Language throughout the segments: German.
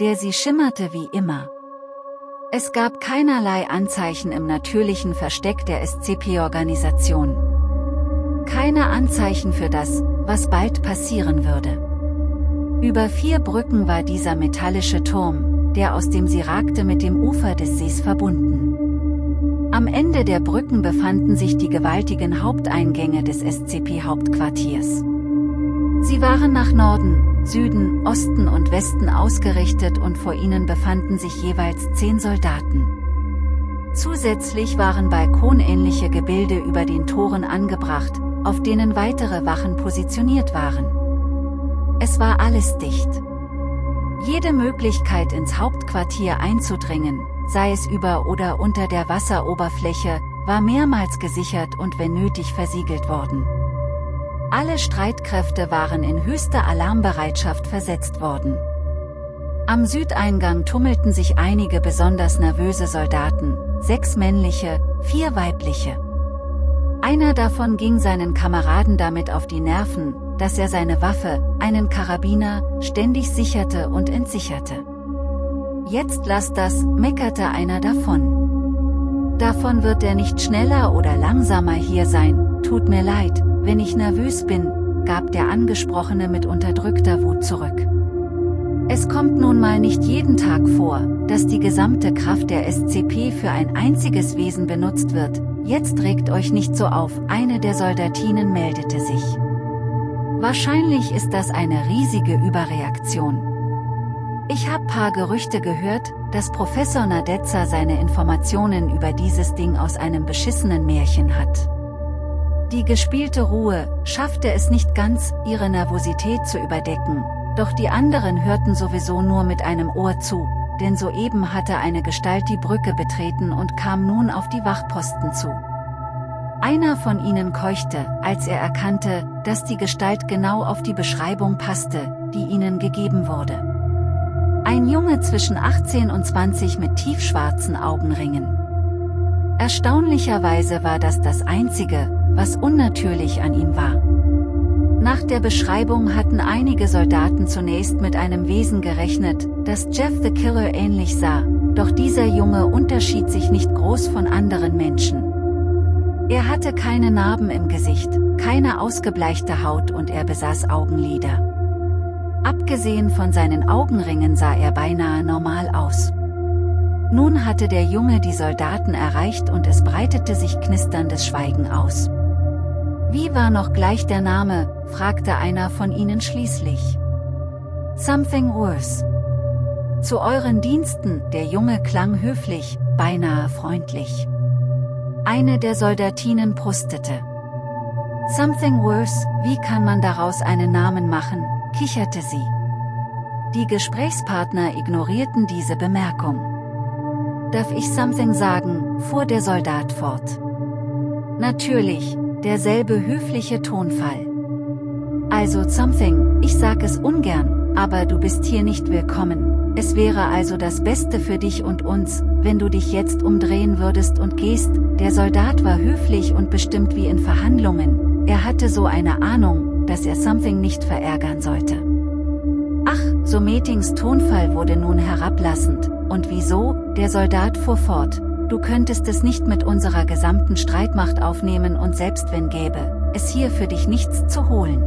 der sie schimmerte wie immer. Es gab keinerlei Anzeichen im natürlichen Versteck der SCP-Organisation. Keine Anzeichen für das, was bald passieren würde. Über vier Brücken war dieser metallische Turm, der aus dem sie ragte mit dem Ufer des Sees verbunden. Am Ende der Brücken befanden sich die gewaltigen Haupteingänge des SCP-Hauptquartiers. Sie waren nach Norden, Süden, Osten und Westen ausgerichtet und vor ihnen befanden sich jeweils zehn Soldaten. Zusätzlich waren balkonähnliche Gebilde über den Toren angebracht, auf denen weitere Wachen positioniert waren. Es war alles dicht. Jede Möglichkeit ins Hauptquartier einzudringen, sei es über oder unter der Wasseroberfläche, war mehrmals gesichert und wenn nötig versiegelt worden. Alle Streitkräfte waren in höchste Alarmbereitschaft versetzt worden. Am Südeingang tummelten sich einige besonders nervöse Soldaten, sechs männliche, vier weibliche. Einer davon ging seinen Kameraden damit auf die Nerven, dass er seine Waffe, einen Karabiner, ständig sicherte und entsicherte. Jetzt lass das, meckerte einer davon. Davon wird er nicht schneller oder langsamer hier sein, tut mir leid, wenn ich nervös bin, gab der Angesprochene mit unterdrückter Wut zurück. Es kommt nun mal nicht jeden Tag vor, dass die gesamte Kraft der SCP für ein einziges Wesen benutzt wird, jetzt regt euch nicht so auf, eine der Soldatinen meldete sich. Wahrscheinlich ist das eine riesige Überreaktion. Ich hab paar Gerüchte gehört, dass Professor Nadezza seine Informationen über dieses Ding aus einem beschissenen Märchen hat. Die gespielte Ruhe schaffte es nicht ganz, ihre Nervosität zu überdecken, doch die anderen hörten sowieso nur mit einem Ohr zu, denn soeben hatte eine Gestalt die Brücke betreten und kam nun auf die Wachposten zu. Einer von ihnen keuchte, als er erkannte, dass die Gestalt genau auf die Beschreibung passte, die ihnen gegeben wurde. Ein Junge zwischen 18 und 20 mit tiefschwarzen Augenringen. Erstaunlicherweise war das das einzige, was unnatürlich an ihm war. Nach der Beschreibung hatten einige Soldaten zunächst mit einem Wesen gerechnet, das Jeff the Killer ähnlich sah, doch dieser Junge unterschied sich nicht groß von anderen Menschen. Er hatte keine Narben im Gesicht, keine ausgebleichte Haut und er besaß Augenlider. Abgesehen von seinen Augenringen sah er beinahe normal aus. Nun hatte der Junge die Soldaten erreicht und es breitete sich knisterndes Schweigen aus. Wie war noch gleich der Name, fragte einer von ihnen schließlich. Something worse. Zu euren Diensten, der Junge klang höflich, beinahe freundlich. Eine der Soldatinen brustete. Something worse, wie kann man daraus einen Namen machen, kicherte sie. Die Gesprächspartner ignorierten diese Bemerkung. Darf ich something sagen, fuhr der Soldat fort. Natürlich, derselbe höfliche Tonfall. Also something, ich sag es ungern, aber du bist hier nicht willkommen. Es wäre also das Beste für dich und uns, wenn du dich jetzt umdrehen würdest und gehst. Der Soldat war höflich und bestimmt wie in Verhandlungen. Er hatte so eine Ahnung, dass er something nicht verärgern sollte. Ach, so Meetings Tonfall wurde nun herablassend. Und wieso? Der Soldat fuhr fort. Du könntest es nicht mit unserer gesamten Streitmacht aufnehmen und selbst wenn gäbe, es hier für dich nichts zu holen.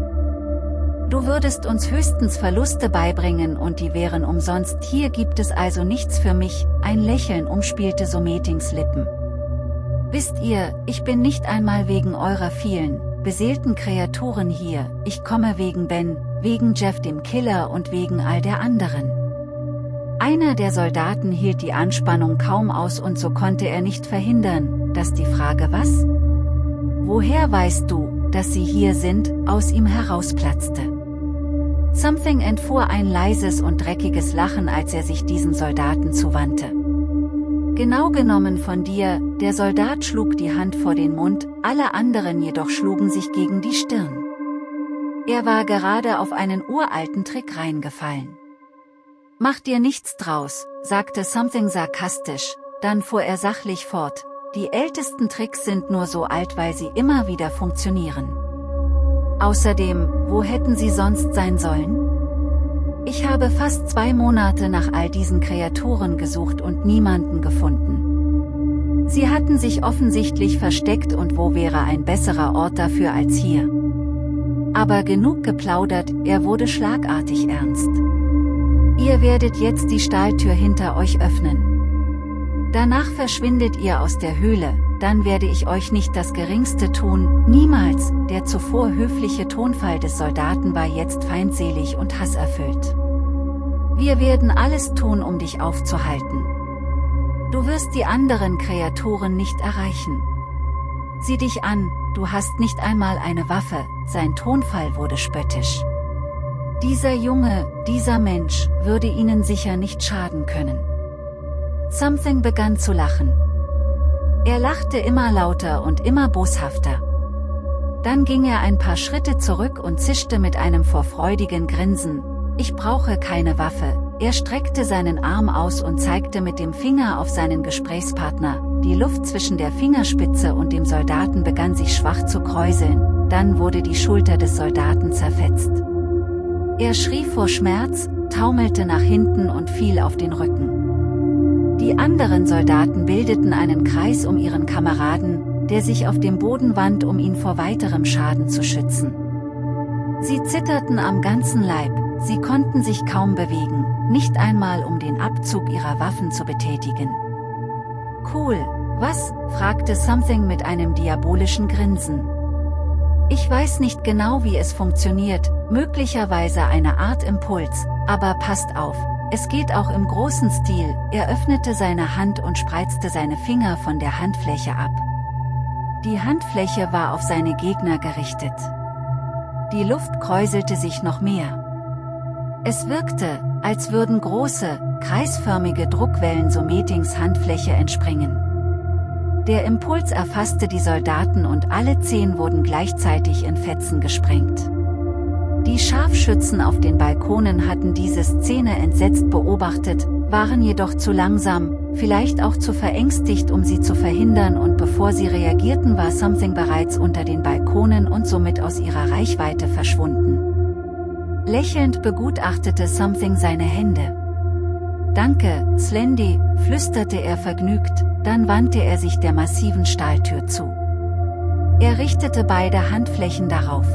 Du würdest uns höchstens Verluste beibringen und die wären umsonst. Hier gibt es also nichts für mich, ein Lächeln umspielte Sometings Lippen. Wisst ihr, ich bin nicht einmal wegen eurer vielen, beseelten Kreaturen hier, ich komme wegen Ben, wegen Jeff dem Killer und wegen all der anderen. Einer der Soldaten hielt die Anspannung kaum aus und so konnte er nicht verhindern, dass die Frage was? Woher weißt du, dass sie hier sind, aus ihm herausplatzte. Something entfuhr ein leises und dreckiges Lachen als er sich diesem Soldaten zuwandte. Genau genommen von dir, der Soldat schlug die Hand vor den Mund, alle anderen jedoch schlugen sich gegen die Stirn. Er war gerade auf einen uralten Trick reingefallen. Mach dir nichts draus, sagte Something sarkastisch, dann fuhr er sachlich fort, die ältesten Tricks sind nur so alt weil sie immer wieder funktionieren. Außerdem, wo hätten sie sonst sein sollen? Ich habe fast zwei Monate nach all diesen Kreaturen gesucht und niemanden gefunden. Sie hatten sich offensichtlich versteckt und wo wäre ein besserer Ort dafür als hier? Aber genug geplaudert, er wurde schlagartig ernst. Ihr werdet jetzt die Stahltür hinter euch öffnen. Danach verschwindet ihr aus der Höhle, dann werde ich euch nicht das Geringste tun, niemals, der zuvor höfliche Tonfall des Soldaten war jetzt feindselig und hasserfüllt. Wir werden alles tun um dich aufzuhalten. Du wirst die anderen Kreaturen nicht erreichen. Sieh dich an, du hast nicht einmal eine Waffe, sein Tonfall wurde spöttisch. Dieser Junge, dieser Mensch, würde ihnen sicher nicht schaden können. Something begann zu lachen. Er lachte immer lauter und immer boshafter. Dann ging er ein paar Schritte zurück und zischte mit einem vorfreudigen Grinsen, ich brauche keine Waffe, er streckte seinen Arm aus und zeigte mit dem Finger auf seinen Gesprächspartner, die Luft zwischen der Fingerspitze und dem Soldaten begann sich schwach zu kräuseln, dann wurde die Schulter des Soldaten zerfetzt. Er schrie vor Schmerz, taumelte nach hinten und fiel auf den Rücken. Die anderen Soldaten bildeten einen Kreis um ihren Kameraden, der sich auf dem Boden wand um ihn vor weiterem Schaden zu schützen. Sie zitterten am ganzen Leib, sie konnten sich kaum bewegen, nicht einmal um den Abzug ihrer Waffen zu betätigen. Cool, was? fragte Something mit einem diabolischen Grinsen. Ich weiß nicht genau wie es funktioniert, möglicherweise eine Art Impuls, aber passt auf, es geht auch im großen Stil, er öffnete seine Hand und spreizte seine Finger von der Handfläche ab. Die Handfläche war auf seine Gegner gerichtet. Die Luft kräuselte sich noch mehr. Es wirkte, als würden große, kreisförmige Druckwellen so Meetings Handfläche entspringen. Der Impuls erfasste die Soldaten und alle zehn wurden gleichzeitig in Fetzen gesprengt. Die Scharfschützen auf den Balkonen hatten diese Szene entsetzt beobachtet, waren jedoch zu langsam, vielleicht auch zu verängstigt um sie zu verhindern und bevor sie reagierten war Something bereits unter den Balkonen und somit aus ihrer Reichweite verschwunden. Lächelnd begutachtete Something seine Hände. Danke, Slendy, flüsterte er vergnügt, dann wandte er sich der massiven Stahltür zu. Er richtete beide Handflächen darauf.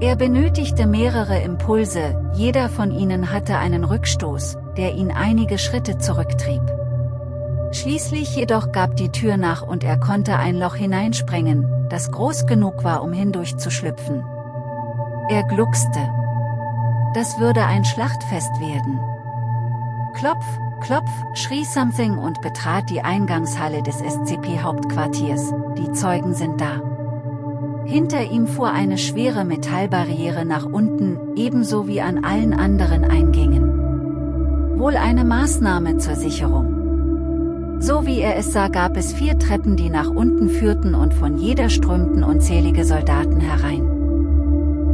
Er benötigte mehrere Impulse, jeder von ihnen hatte einen Rückstoß, der ihn einige Schritte zurücktrieb. Schließlich jedoch gab die Tür nach und er konnte ein Loch hineinsprengen, das groß genug war um hindurchzuschlüpfen. Er gluckste. Das würde ein Schlachtfest werden. Klopf, klopf, schrie Something und betrat die Eingangshalle des SCP-Hauptquartiers, die Zeugen sind da. Hinter ihm fuhr eine schwere Metallbarriere nach unten, ebenso wie an allen anderen Eingängen. Wohl eine Maßnahme zur Sicherung. So wie er es sah gab es vier Treppen die nach unten führten und von jeder strömten unzählige Soldaten herein.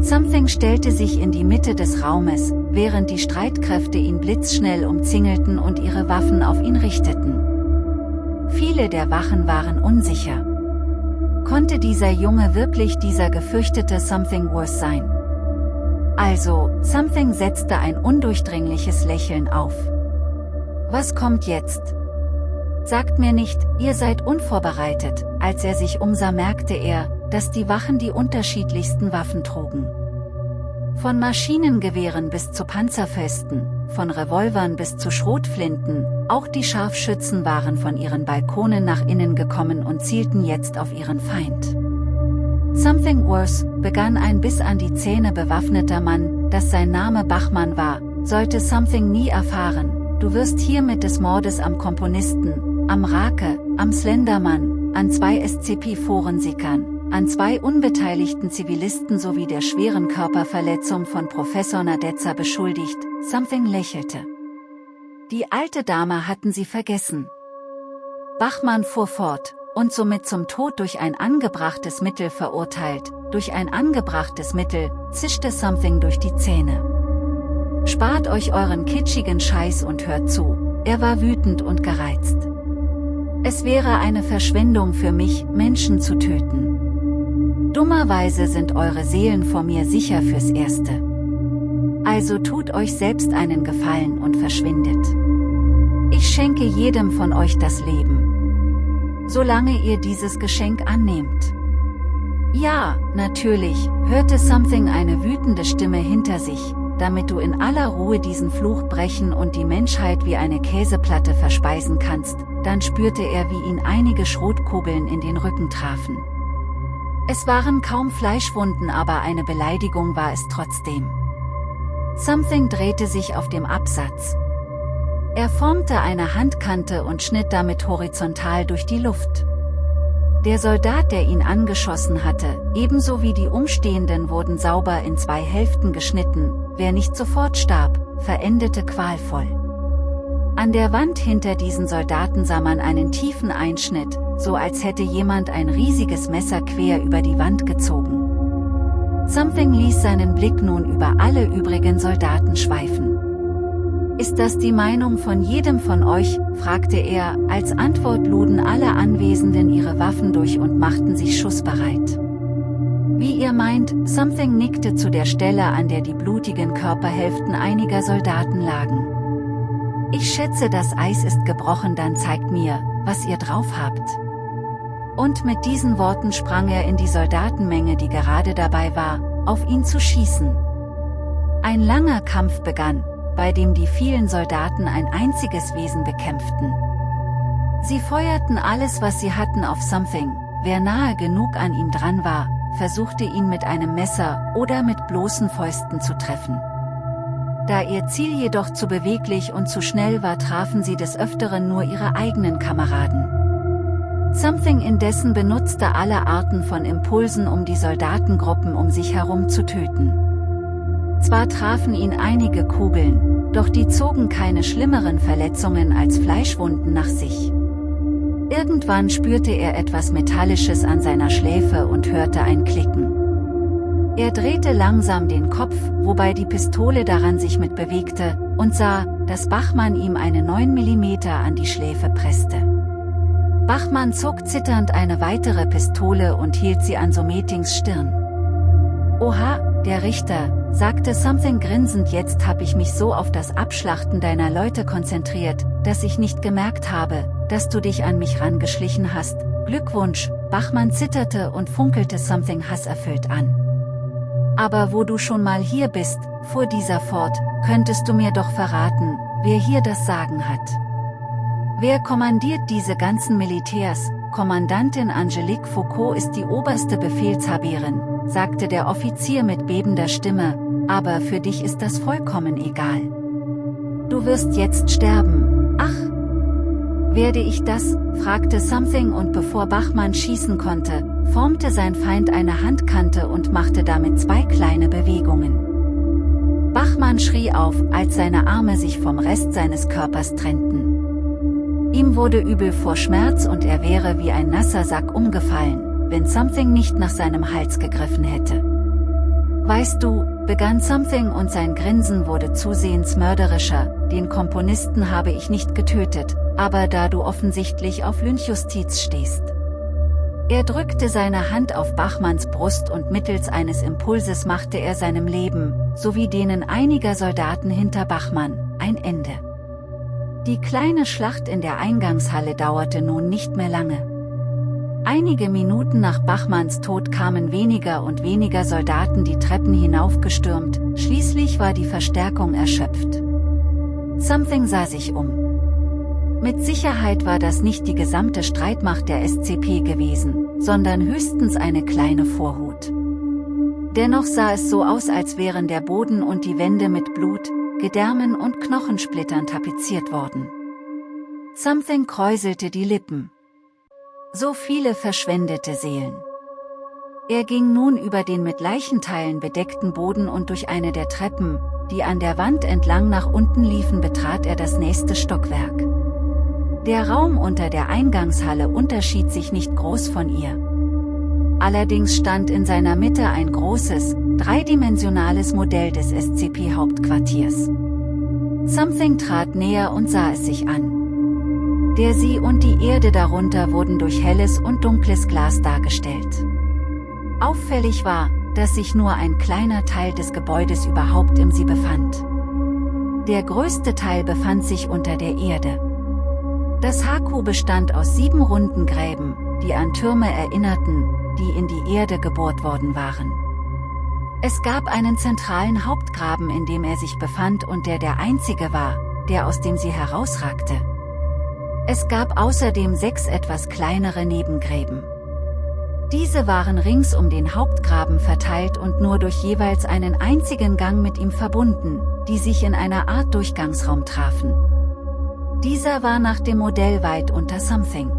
Something stellte sich in die Mitte des Raumes, während die Streitkräfte ihn blitzschnell umzingelten und ihre Waffen auf ihn richteten. Viele der Wachen waren unsicher. Konnte dieser Junge wirklich dieser gefürchtete Something Worse sein? Also, Something setzte ein undurchdringliches Lächeln auf. Was kommt jetzt? Sagt mir nicht, ihr seid unvorbereitet, als er sich umsah merkte er, dass die Wachen die unterschiedlichsten Waffen trugen. Von Maschinengewehren bis zu Panzerfesten, von Revolvern bis zu Schrotflinten, auch die Scharfschützen waren von ihren Balkonen nach innen gekommen und zielten jetzt auf ihren Feind. Something Worse, begann ein bis an die Zähne bewaffneter Mann, dass sein Name Bachmann war, sollte Something nie erfahren, du wirst hiermit des Mordes am Komponisten, am Rake, am Slendermann, an zwei SCP-Forensickern, an zwei unbeteiligten Zivilisten sowie der schweren Körperverletzung von Professor Nadezza beschuldigt, Something lächelte. Die alte Dame hatten sie vergessen. Bachmann fuhr fort, und somit zum Tod durch ein angebrachtes Mittel verurteilt, durch ein angebrachtes Mittel, zischte Something durch die Zähne. Spart euch euren kitschigen Scheiß und hört zu, er war wütend und gereizt. Es wäre eine Verschwendung für mich, Menschen zu töten. Dummerweise sind eure Seelen vor mir sicher fürs Erste. Also tut euch selbst einen Gefallen und verschwindet. Ich schenke jedem von euch das Leben. Solange ihr dieses Geschenk annehmt. Ja, natürlich, hörte Something eine wütende Stimme hinter sich, damit du in aller Ruhe diesen Fluch brechen und die Menschheit wie eine Käseplatte verspeisen kannst, dann spürte er wie ihn einige Schrotkugeln in den Rücken trafen. Es waren kaum Fleischwunden aber eine Beleidigung war es trotzdem. Something drehte sich auf dem Absatz. Er formte eine Handkante und schnitt damit horizontal durch die Luft. Der Soldat der ihn angeschossen hatte, ebenso wie die Umstehenden wurden sauber in zwei Hälften geschnitten, wer nicht sofort starb, verendete qualvoll. An der Wand hinter diesen Soldaten sah man einen tiefen Einschnitt, so als hätte jemand ein riesiges Messer quer über die Wand gezogen. Something ließ seinen Blick nun über alle übrigen Soldaten schweifen. Ist das die Meinung von jedem von euch, fragte er, als Antwort luden alle Anwesenden ihre Waffen durch und machten sich schussbereit. Wie ihr meint, Something nickte zu der Stelle an der die blutigen Körperhälften einiger Soldaten lagen. Ich schätze das Eis ist gebrochen dann zeigt mir, was ihr drauf habt. Und mit diesen Worten sprang er in die Soldatenmenge die gerade dabei war, auf ihn zu schießen. Ein langer Kampf begann, bei dem die vielen Soldaten ein einziges Wesen bekämpften. Sie feuerten alles was sie hatten auf Something, wer nahe genug an ihm dran war, versuchte ihn mit einem Messer oder mit bloßen Fäusten zu treffen. Da ihr Ziel jedoch zu beweglich und zu schnell war trafen sie des Öfteren nur ihre eigenen Kameraden. Something indessen benutzte alle Arten von Impulsen um die Soldatengruppen um sich herum zu töten. Zwar trafen ihn einige Kugeln, doch die zogen keine schlimmeren Verletzungen als Fleischwunden nach sich. Irgendwann spürte er etwas Metallisches an seiner Schläfe und hörte ein Klicken. Er drehte langsam den Kopf, wobei die Pistole daran sich mitbewegte, und sah, dass Bachmann ihm eine 9 mm an die Schläfe presste. Bachmann zog zitternd eine weitere Pistole und hielt sie an Sometings Stirn. Oha, der Richter, sagte Something grinsend jetzt hab ich mich so auf das Abschlachten deiner Leute konzentriert, dass ich nicht gemerkt habe, dass du dich an mich rangeschlichen hast. Glückwunsch, Bachmann zitterte und funkelte Something hasserfüllt an. Aber wo du schon mal hier bist, fuhr dieser fort, könntest du mir doch verraten, wer hier das Sagen hat. Wer kommandiert diese ganzen Militärs, Kommandantin Angelique Foucault ist die oberste Befehlshaberin, sagte der Offizier mit bebender Stimme, aber für dich ist das vollkommen egal. Du wirst jetzt sterben, ach! Werde ich das, fragte Something und bevor Bachmann schießen konnte, formte sein Feind eine Handkante und machte damit zwei kleine Bewegungen. Bachmann schrie auf, als seine Arme sich vom Rest seines Körpers trennten. Ihm wurde übel vor Schmerz und er wäre wie ein nasser Sack umgefallen wenn Something nicht nach seinem Hals gegriffen hätte. Weißt du, begann Something und sein Grinsen wurde zusehends mörderischer, den Komponisten habe ich nicht getötet, aber da du offensichtlich auf Lynchjustiz stehst. Er drückte seine Hand auf Bachmanns Brust und mittels eines Impulses machte er seinem Leben, sowie denen einiger Soldaten hinter Bachmann, ein Ende. Die kleine Schlacht in der Eingangshalle dauerte nun nicht mehr lange. Einige Minuten nach Bachmanns Tod kamen weniger und weniger Soldaten die Treppen hinaufgestürmt, schließlich war die Verstärkung erschöpft. Something sah sich um. Mit Sicherheit war das nicht die gesamte Streitmacht der SCP gewesen, sondern höchstens eine kleine Vorhut. Dennoch sah es so aus als wären der Boden und die Wände mit Blut, Gedärmen und Knochensplittern tapeziert worden. Something kräuselte die Lippen. So viele verschwendete Seelen. Er ging nun über den mit Leichenteilen bedeckten Boden und durch eine der Treppen, die an der Wand entlang nach unten liefen betrat er das nächste Stockwerk. Der Raum unter der Eingangshalle unterschied sich nicht groß von ihr. Allerdings stand in seiner Mitte ein großes, dreidimensionales Modell des SCP-Hauptquartiers. Something trat näher und sah es sich an. Der See und die Erde darunter wurden durch helles und dunkles Glas dargestellt. Auffällig war, dass sich nur ein kleiner Teil des Gebäudes überhaupt im sie befand. Der größte Teil befand sich unter der Erde. Das Haku bestand aus sieben runden Gräben, die an Türme erinnerten, die in die Erde gebohrt worden waren. Es gab einen zentralen Hauptgraben in dem er sich befand und der der einzige war, der aus dem sie herausragte. Es gab außerdem sechs etwas kleinere Nebengräben. Diese waren rings um den Hauptgraben verteilt und nur durch jeweils einen einzigen Gang mit ihm verbunden, die sich in einer Art Durchgangsraum trafen. Dieser war nach dem Modell weit unter Something.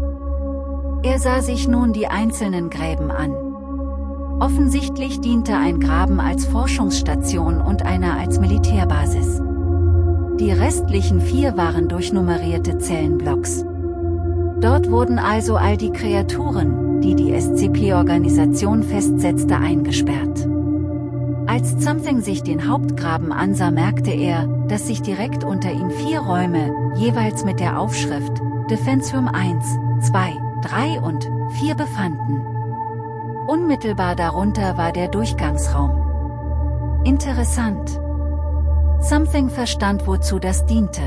Er sah sich nun die einzelnen Gräben an. Offensichtlich diente ein Graben als Forschungsstation und einer als Militärbasis. Die restlichen vier waren durchnummerierte Zellenblocks. Dort wurden also all die Kreaturen, die die SCP-Organisation festsetzte eingesperrt. Als Something sich den Hauptgraben ansah merkte er, dass sich direkt unter ihm vier Räume, jeweils mit der Aufschrift Defense Room 1, 2, 3 und 4 befanden. Unmittelbar darunter war der Durchgangsraum. Interessant. Something verstand wozu das diente.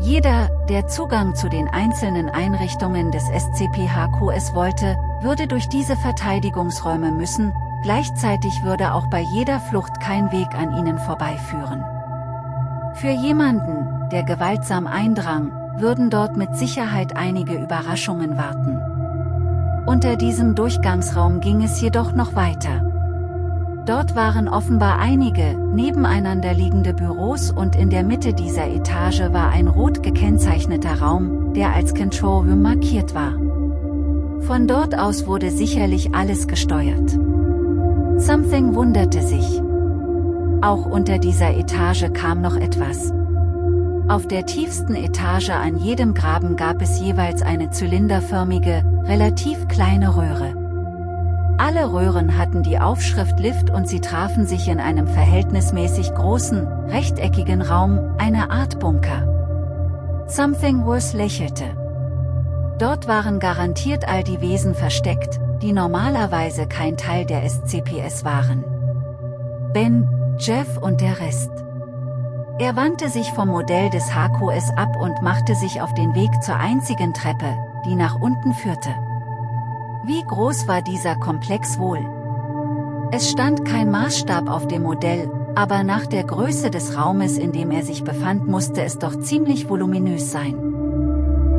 Jeder, der Zugang zu den einzelnen Einrichtungen des SCP-HQS wollte, würde durch diese Verteidigungsräume müssen, gleichzeitig würde auch bei jeder Flucht kein Weg an ihnen vorbeiführen. Für jemanden, der gewaltsam eindrang, würden dort mit Sicherheit einige Überraschungen warten. Unter diesem Durchgangsraum ging es jedoch noch weiter. Dort waren offenbar einige, nebeneinander liegende Büros und in der Mitte dieser Etage war ein rot gekennzeichneter Raum, der als Control Room markiert war. Von dort aus wurde sicherlich alles gesteuert. Something wunderte sich. Auch unter dieser Etage kam noch etwas. Auf der tiefsten Etage an jedem Graben gab es jeweils eine zylinderförmige, relativ kleine Röhre. Alle Röhren hatten die Aufschrift Lift und sie trafen sich in einem verhältnismäßig großen, rechteckigen Raum, eine Art Bunker. Something Worse lächelte. Dort waren garantiert all die Wesen versteckt, die normalerweise kein Teil der SCPS waren. Ben, Jeff und der Rest. Er wandte sich vom Modell des HQS ab und machte sich auf den Weg zur einzigen Treppe, die nach unten führte. Wie groß war dieser Komplex wohl? Es stand kein Maßstab auf dem Modell, aber nach der Größe des Raumes in dem er sich befand musste es doch ziemlich voluminös sein.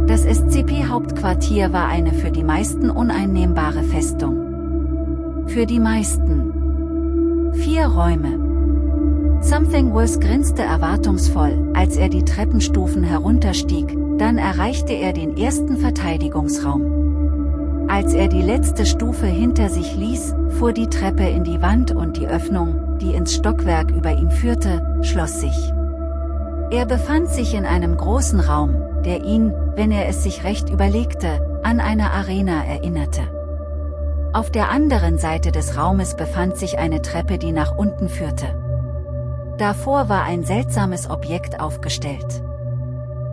Das SCP-Hauptquartier war eine für die meisten uneinnehmbare Festung. Für die meisten. Vier Räume. Something Worse grinste erwartungsvoll, als er die Treppenstufen herunterstieg, dann erreichte er den ersten Verteidigungsraum. Als er die letzte Stufe hinter sich ließ, fuhr die Treppe in die Wand und die Öffnung, die ins Stockwerk über ihm führte, schloss sich. Er befand sich in einem großen Raum, der ihn, wenn er es sich recht überlegte, an eine Arena erinnerte. Auf der anderen Seite des Raumes befand sich eine Treppe die nach unten führte. Davor war ein seltsames Objekt aufgestellt.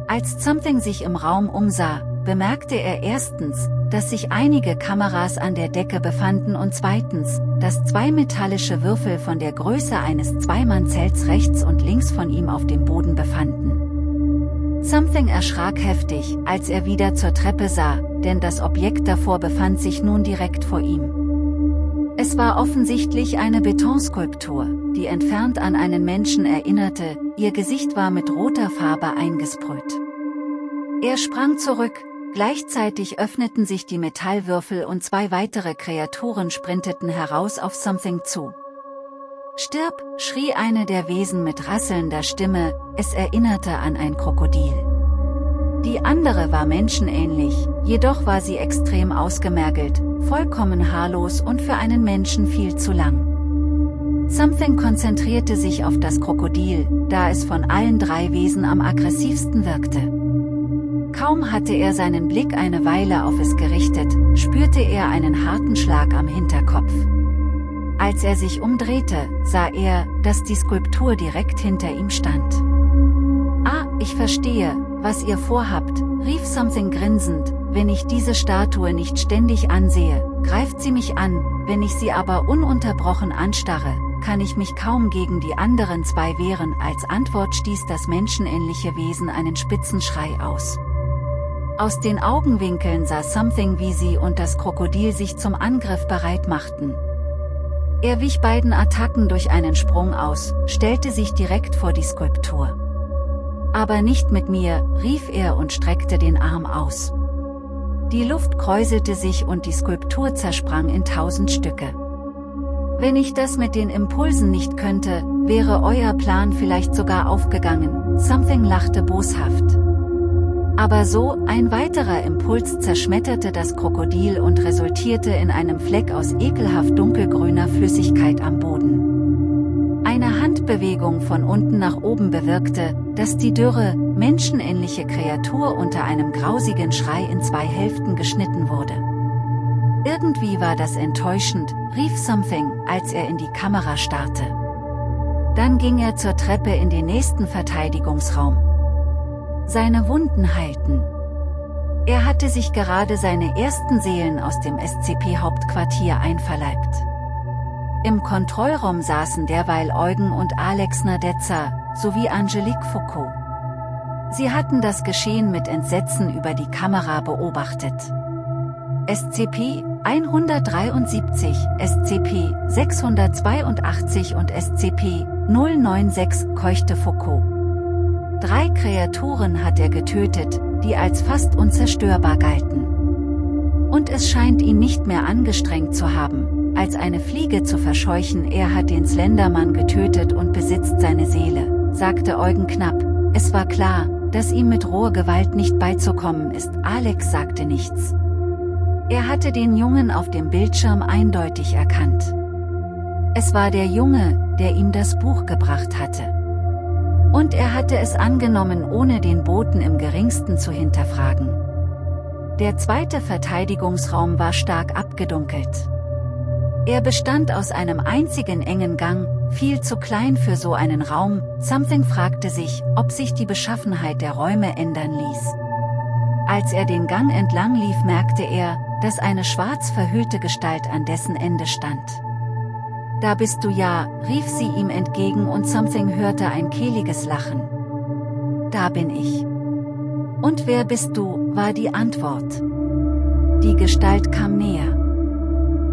Als Something sich im Raum umsah, bemerkte er erstens, dass sich einige Kameras an der Decke befanden und zweitens, dass zwei metallische Würfel von der Größe eines Zweimannzelts rechts und links von ihm auf dem Boden befanden. Something erschrak heftig, als er wieder zur Treppe sah, denn das Objekt davor befand sich nun direkt vor ihm. Es war offensichtlich eine Betonskulptur, die entfernt an einen Menschen erinnerte, ihr Gesicht war mit roter Farbe eingesprüht. Er sprang zurück, gleichzeitig öffneten sich die Metallwürfel und zwei weitere Kreaturen sprinteten heraus auf Something zu. Stirb, schrie eine der Wesen mit rasselnder Stimme, es erinnerte an ein Krokodil. Die andere war menschenähnlich, jedoch war sie extrem ausgemergelt, vollkommen haarlos und für einen Menschen viel zu lang. Something konzentrierte sich auf das Krokodil, da es von allen drei Wesen am aggressivsten wirkte. Kaum hatte er seinen Blick eine Weile auf es gerichtet, spürte er einen harten Schlag am Hinterkopf. Als er sich umdrehte, sah er, dass die Skulptur direkt hinter ihm stand. Ah, ich verstehe, was ihr vorhabt, rief Something grinsend, wenn ich diese Statue nicht ständig ansehe, greift sie mich an, wenn ich sie aber ununterbrochen anstarre, kann ich mich kaum gegen die anderen zwei wehren. Als Antwort stieß das menschenähnliche Wesen einen Spitzenschrei aus. Aus den Augenwinkeln sah Something wie sie und das Krokodil sich zum Angriff bereit machten. Er wich beiden Attacken durch einen Sprung aus, stellte sich direkt vor die Skulptur. Aber nicht mit mir, rief er und streckte den Arm aus. Die Luft kräuselte sich und die Skulptur zersprang in tausend Stücke. Wenn ich das mit den Impulsen nicht könnte, wäre euer Plan vielleicht sogar aufgegangen, Something lachte boshaft. Aber so, ein weiterer Impuls zerschmetterte das Krokodil und resultierte in einem Fleck aus ekelhaft dunkelgrüner Flüssigkeit am Boden. Eine Handbewegung von unten nach oben bewirkte, dass die dürre, menschenähnliche Kreatur unter einem grausigen Schrei in zwei Hälften geschnitten wurde. Irgendwie war das enttäuschend, rief Something, als er in die Kamera starrte. Dann ging er zur Treppe in den nächsten Verteidigungsraum. Seine Wunden heilten. Er hatte sich gerade seine ersten Seelen aus dem SCP-Hauptquartier einverleibt. Im Kontrollraum saßen derweil Eugen und Alex Nadezza, sowie Angelique Foucault. Sie hatten das Geschehen mit Entsetzen über die Kamera beobachtet. SCP 173, SCP 682 und SCP 096 keuchte Foucault. Drei Kreaturen hat er getötet, die als fast unzerstörbar galten. Und es scheint ihn nicht mehr angestrengt zu haben, als eine Fliege zu verscheuchen. Er hat den Slendermann getötet und besitzt seine Seele, sagte Eugen knapp. Es war klar, dass ihm mit roher Gewalt nicht beizukommen ist. Alex sagte nichts. Er hatte den Jungen auf dem Bildschirm eindeutig erkannt. Es war der Junge, der ihm das Buch gebracht hatte. Und er hatte es angenommen ohne den Boten im geringsten zu hinterfragen. Der zweite Verteidigungsraum war stark abgedunkelt. Er bestand aus einem einzigen engen Gang, viel zu klein für so einen Raum, Something fragte sich, ob sich die Beschaffenheit der Räume ändern ließ. Als er den Gang entlang lief merkte er, dass eine schwarz verhüllte Gestalt an dessen Ende stand. Da bist du ja, rief sie ihm entgegen und Something hörte ein kehliges Lachen. Da bin ich. Und wer bist du, war die Antwort. Die Gestalt kam näher.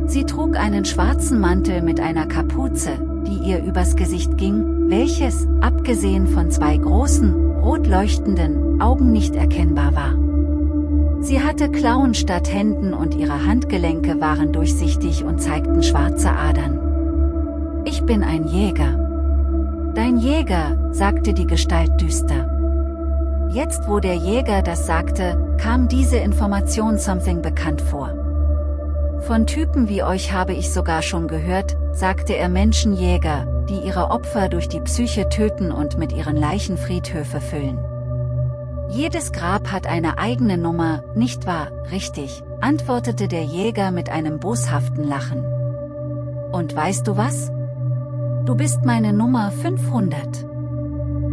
Sie trug einen schwarzen Mantel mit einer Kapuze, die ihr übers Gesicht ging, welches, abgesehen von zwei großen, rot leuchtenden, Augen nicht erkennbar war. Sie hatte Klauen statt Händen und ihre Handgelenke waren durchsichtig und zeigten schwarze Adern. Ich bin ein Jäger. Dein Jäger, sagte die Gestalt düster. Jetzt wo der Jäger das sagte, kam diese Information something bekannt vor. Von Typen wie euch habe ich sogar schon gehört, sagte er Menschenjäger, die ihre Opfer durch die Psyche töten und mit ihren Leichen Friedhöfe füllen. Jedes Grab hat eine eigene Nummer, nicht wahr, richtig, antwortete der Jäger mit einem boshaften Lachen. Und weißt du was? Du bist meine Nummer 500.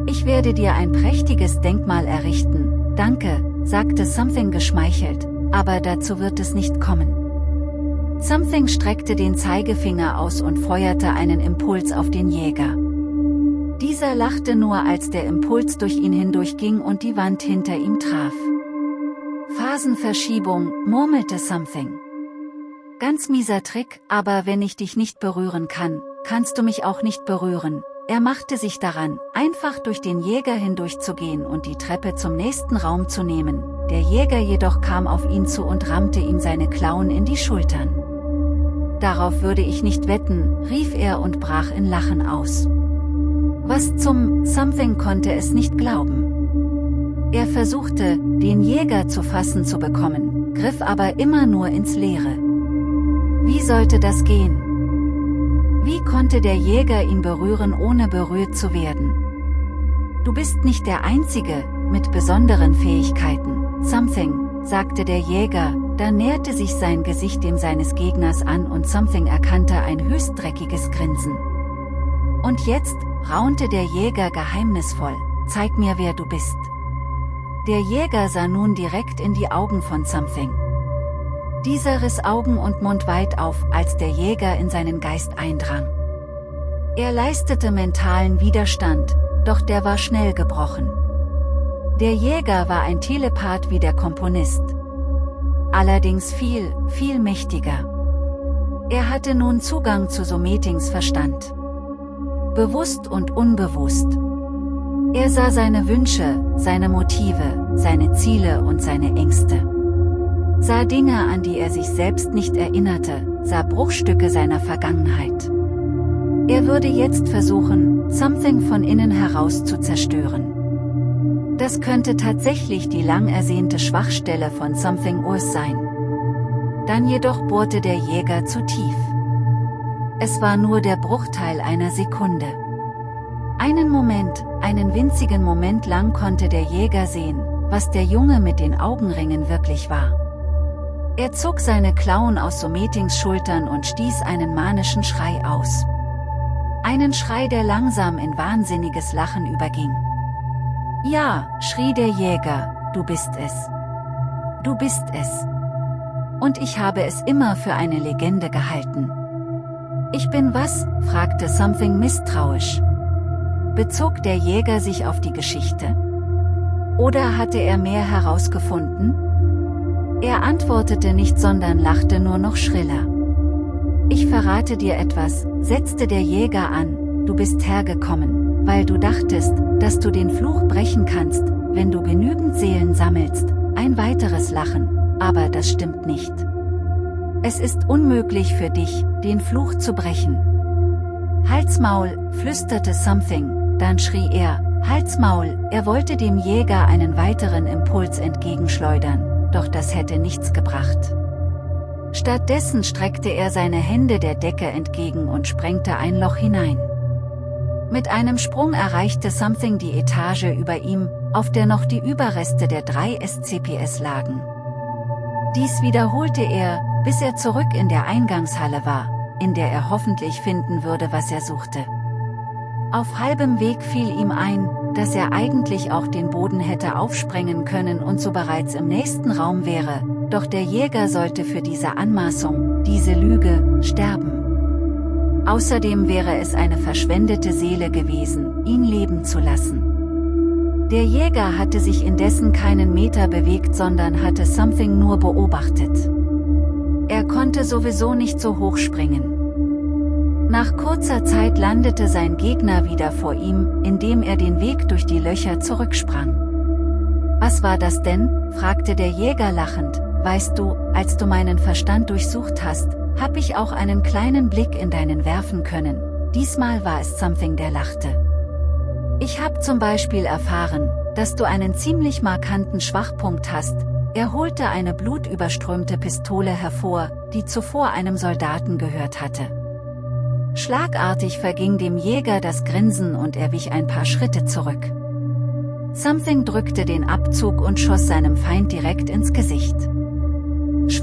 Ich werde dir ein prächtiges Denkmal errichten, danke, sagte Something geschmeichelt, aber dazu wird es nicht kommen. Something streckte den Zeigefinger aus und feuerte einen Impuls auf den Jäger. Dieser lachte nur als der Impuls durch ihn hindurchging und die Wand hinter ihm traf. Phasenverschiebung, murmelte Something. Ganz mieser Trick, aber wenn ich dich nicht berühren kann, kannst du mich auch nicht berühren. Er machte sich daran, einfach durch den Jäger hindurchzugehen und die Treppe zum nächsten Raum zu nehmen. Der Jäger jedoch kam auf ihn zu und rammte ihm seine Klauen in die Schultern. Darauf würde ich nicht wetten, rief er und brach in Lachen aus. Was zum Something konnte es nicht glauben. Er versuchte, den Jäger zu fassen zu bekommen, griff aber immer nur ins Leere. Wie sollte das gehen? Wie konnte der Jäger ihn berühren ohne berührt zu werden? Du bist nicht der Einzige, mit besonderen Fähigkeiten, Something, sagte der Jäger, dann näherte sich sein Gesicht dem seines Gegners an und Something erkannte ein höchst dreckiges Grinsen. Und jetzt, raunte der Jäger geheimnisvoll, zeig mir wer du bist. Der Jäger sah nun direkt in die Augen von Something. Dieser riss Augen und Mund weit auf, als der Jäger in seinen Geist eindrang. Er leistete mentalen Widerstand, doch der war schnell gebrochen. Der Jäger war ein Telepath wie der Komponist. Allerdings viel, viel mächtiger. Er hatte nun Zugang zu Sometings Verstand. Bewusst und unbewusst. Er sah seine Wünsche, seine Motive, seine Ziele und seine Ängste sah Dinge an die er sich selbst nicht erinnerte, sah Bruchstücke seiner Vergangenheit. Er würde jetzt versuchen, Something von innen heraus zu zerstören. Das könnte tatsächlich die lang ersehnte Schwachstelle von Something Urs sein. Dann jedoch bohrte der Jäger zu tief. Es war nur der Bruchteil einer Sekunde. Einen Moment, einen winzigen Moment lang konnte der Jäger sehen, was der Junge mit den Augenringen wirklich war. Er zog seine Klauen aus Sometings Schultern und stieß einen manischen Schrei aus. Einen Schrei, der langsam in wahnsinniges Lachen überging. Ja, schrie der Jäger, du bist es. Du bist es. Und ich habe es immer für eine Legende gehalten. Ich bin was? fragte Something misstrauisch. Bezog der Jäger sich auf die Geschichte? Oder hatte er mehr herausgefunden? Er antwortete nicht sondern lachte nur noch schriller. Ich verrate dir etwas, setzte der Jäger an, du bist hergekommen, weil du dachtest, dass du den Fluch brechen kannst, wenn du genügend Seelen sammelst, ein weiteres Lachen, aber das stimmt nicht. Es ist unmöglich für dich, den Fluch zu brechen. Halsmaul, flüsterte Something, dann schrie er, Halsmaul, er wollte dem Jäger einen weiteren Impuls entgegenschleudern doch das hätte nichts gebracht. Stattdessen streckte er seine Hände der Decke entgegen und sprengte ein Loch hinein. Mit einem Sprung erreichte Something die Etage über ihm, auf der noch die Überreste der drei SCPS lagen. Dies wiederholte er, bis er zurück in der Eingangshalle war, in der er hoffentlich finden würde, was er suchte. Auf halbem Weg fiel ihm ein, dass er eigentlich auch den Boden hätte aufsprengen können und so bereits im nächsten Raum wäre, doch der Jäger sollte für diese Anmaßung, diese Lüge, sterben. Außerdem wäre es eine verschwendete Seele gewesen, ihn leben zu lassen. Der Jäger hatte sich indessen keinen Meter bewegt sondern hatte Something nur beobachtet. Er konnte sowieso nicht so hoch springen. Nach kurzer Zeit landete sein Gegner wieder vor ihm, indem er den Weg durch die Löcher zurücksprang. Was war das denn? fragte der Jäger lachend, weißt du, als du meinen Verstand durchsucht hast, hab ich auch einen kleinen Blick in deinen werfen können, diesmal war es Something der lachte. Ich hab zum Beispiel erfahren, dass du einen ziemlich markanten Schwachpunkt hast, er holte eine blutüberströmte Pistole hervor, die zuvor einem Soldaten gehört hatte. Schlagartig verging dem Jäger das Grinsen und er wich ein paar Schritte zurück. Something drückte den Abzug und schoss seinem Feind direkt ins Gesicht.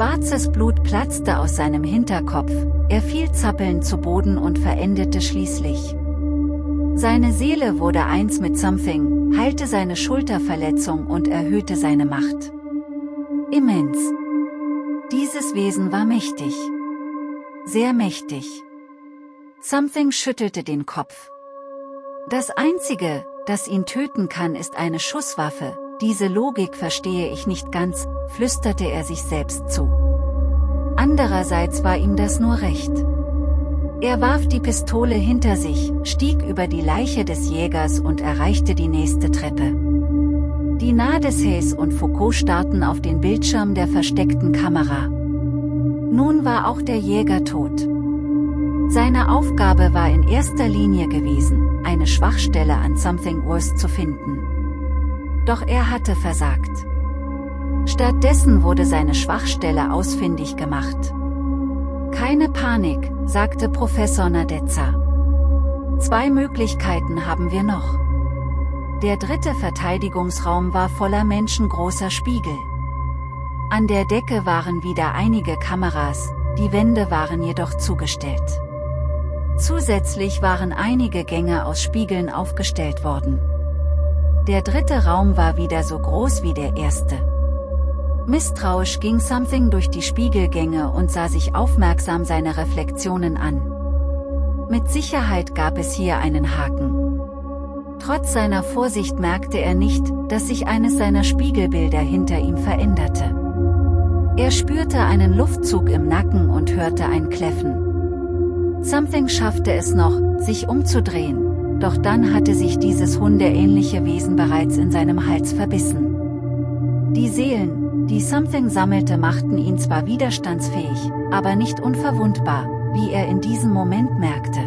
Schwarzes Blut platzte aus seinem Hinterkopf, er fiel zappelnd zu Boden und verendete schließlich. Seine Seele wurde eins mit Something, heilte seine Schulterverletzung und erhöhte seine Macht. Immens. Dieses Wesen war mächtig. Sehr mächtig. Something schüttelte den Kopf. Das Einzige, das ihn töten kann ist eine Schusswaffe, diese Logik verstehe ich nicht ganz, flüsterte er sich selbst zu. Andererseits war ihm das nur recht. Er warf die Pistole hinter sich, stieg über die Leiche des Jägers und erreichte die nächste Treppe. Die Nadeshays und Foucault starrten auf den Bildschirm der versteckten Kamera. Nun war auch der Jäger tot. Seine Aufgabe war in erster Linie gewesen, eine Schwachstelle an Something Worse zu finden. Doch er hatte versagt. Stattdessen wurde seine Schwachstelle ausfindig gemacht. Keine Panik, sagte Professor Nadezza. Zwei Möglichkeiten haben wir noch. Der dritte Verteidigungsraum war voller menschengroßer Spiegel. An der Decke waren wieder einige Kameras, die Wände waren jedoch zugestellt. Zusätzlich waren einige Gänge aus Spiegeln aufgestellt worden. Der dritte Raum war wieder so groß wie der erste. Misstrauisch ging Something durch die Spiegelgänge und sah sich aufmerksam seine Reflexionen an. Mit Sicherheit gab es hier einen Haken. Trotz seiner Vorsicht merkte er nicht, dass sich eines seiner Spiegelbilder hinter ihm veränderte. Er spürte einen Luftzug im Nacken und hörte ein Kläffen. Something schaffte es noch, sich umzudrehen, doch dann hatte sich dieses hundeähnliche Wesen bereits in seinem Hals verbissen. Die Seelen, die Something sammelte machten ihn zwar widerstandsfähig, aber nicht unverwundbar, wie er in diesem Moment merkte.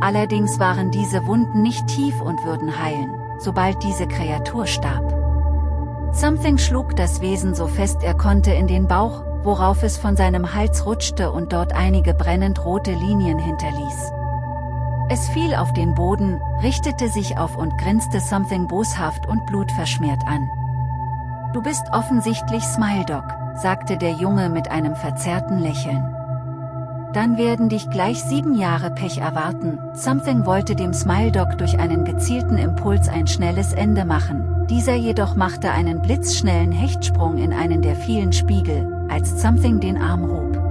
Allerdings waren diese Wunden nicht tief und würden heilen, sobald diese Kreatur starb. Something schlug das Wesen so fest er konnte in den Bauch, worauf es von seinem Hals rutschte und dort einige brennend rote Linien hinterließ. Es fiel auf den Boden, richtete sich auf und grinste Something boshaft und blutverschmiert an. Du bist offensichtlich Smiledog, sagte der Junge mit einem verzerrten Lächeln. Dann werden dich gleich sieben Jahre Pech erwarten. Something wollte dem Smile Dog durch einen gezielten Impuls ein schnelles Ende machen. Dieser jedoch machte einen blitzschnellen Hechtsprung in einen der vielen Spiegel, als Something den Arm hob.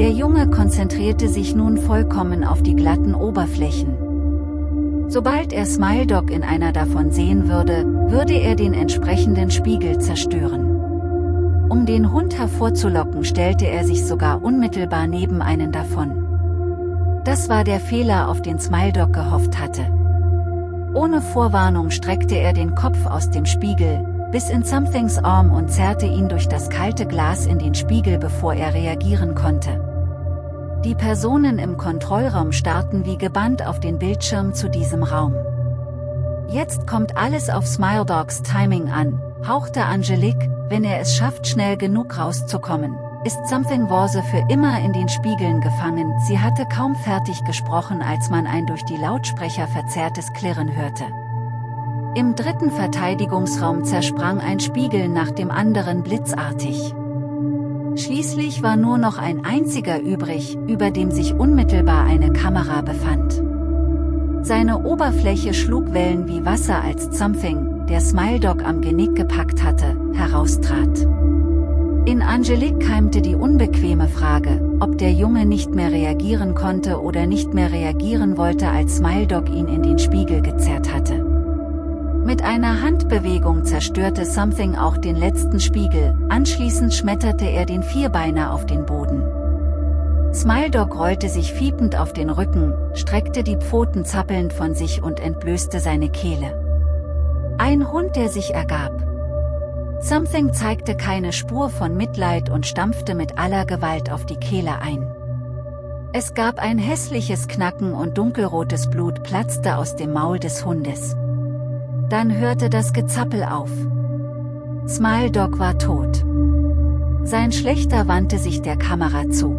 Der Junge konzentrierte sich nun vollkommen auf die glatten Oberflächen. Sobald er Smile Dog in einer davon sehen würde, würde er den entsprechenden Spiegel zerstören. Um den Hund hervorzulocken stellte er sich sogar unmittelbar neben einen davon. Das war der Fehler auf den Smiledog gehofft hatte. Ohne Vorwarnung streckte er den Kopf aus dem Spiegel, bis in Somethings Arm und zerrte ihn durch das kalte Glas in den Spiegel bevor er reagieren konnte. Die Personen im Kontrollraum starrten wie gebannt auf den Bildschirm zu diesem Raum. Jetzt kommt alles auf Smiledogs Timing an, hauchte Angelique, wenn er es schafft schnell genug rauszukommen, ist Something Worse für immer in den Spiegeln gefangen. Sie hatte kaum fertig gesprochen als man ein durch die Lautsprecher verzerrtes Klirren hörte. Im dritten Verteidigungsraum zersprang ein Spiegel nach dem anderen blitzartig. Schließlich war nur noch ein einziger übrig, über dem sich unmittelbar eine Kamera befand. Seine Oberfläche schlug Wellen wie Wasser als Something, der Smiledog am Genick gepackt hatte, heraustrat. In Angelique keimte die unbequeme Frage, ob der Junge nicht mehr reagieren konnte oder nicht mehr reagieren wollte als Smiledog ihn in den Spiegel gezerrt hatte. Mit einer Handbewegung zerstörte Something auch den letzten Spiegel, anschließend schmetterte er den Vierbeiner auf den Boden. Smiledog rollte sich fiepend auf den Rücken, streckte die Pfoten zappelnd von sich und entblößte seine Kehle. Ein Hund der sich ergab. Something zeigte keine Spur von Mitleid und stampfte mit aller Gewalt auf die Kehle ein. Es gab ein hässliches Knacken und dunkelrotes Blut platzte aus dem Maul des Hundes. Dann hörte das Gezappel auf. Smile Dog war tot. Sein Schlechter wandte sich der Kamera zu.